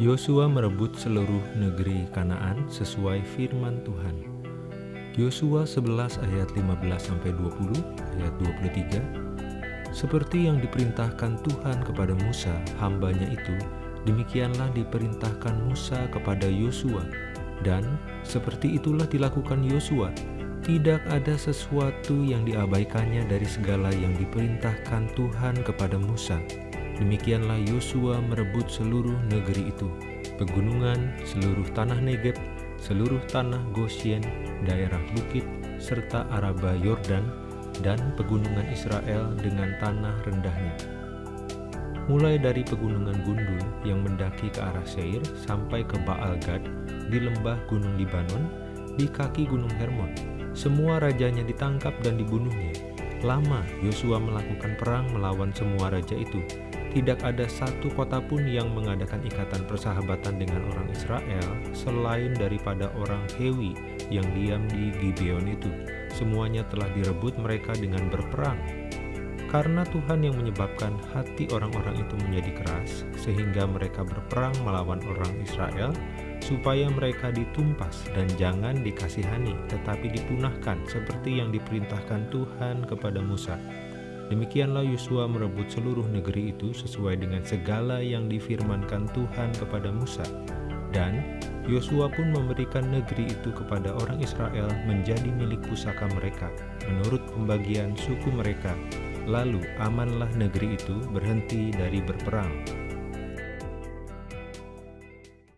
Yosua merebut seluruh negeri Kanaan sesuai firman Tuhan. Yosua 11 ayat 15 sampai 20 ayat 23 Seperti yang diperintahkan Tuhan kepada Musa, hambanya itu, demikianlah diperintahkan Musa kepada Yosua, dan seperti itulah dilakukan Yosua. Tidak ada sesuatu yang diabaikannya dari segala yang diperintahkan Tuhan kepada Musa. Demikianlah Yosua merebut seluruh negeri itu, pegunungan, seluruh tanah Negeb, seluruh tanah Gosyen, daerah bukit, serta Araba Yordan, dan pegunungan Israel dengan tanah rendahnya. Mulai dari pegunungan Gundul yang mendaki ke arah Seir sampai ke Baal Gad di lembah Gunung Libanon, di kaki Gunung Hermon. Semua rajanya ditangkap dan dibunuhnya. Lama Yosua melakukan perang melawan semua raja itu, tidak ada satu kota pun yang mengadakan ikatan persahabatan dengan orang Israel selain daripada orang Hewi yang diam di Gibeon itu. Semuanya telah direbut mereka dengan berperang. Karena Tuhan yang menyebabkan hati orang-orang itu menjadi keras, sehingga mereka berperang melawan orang Israel, supaya mereka ditumpas dan jangan dikasihani, tetapi dipunahkan seperti yang diperintahkan Tuhan kepada Musa. Demikianlah Yosua merebut seluruh negeri itu sesuai dengan segala yang difirmankan Tuhan kepada Musa. Dan Yosua pun memberikan negeri itu kepada orang Israel menjadi milik pusaka mereka, menurut pembagian suku mereka. Lalu amanlah negeri itu berhenti dari berperang.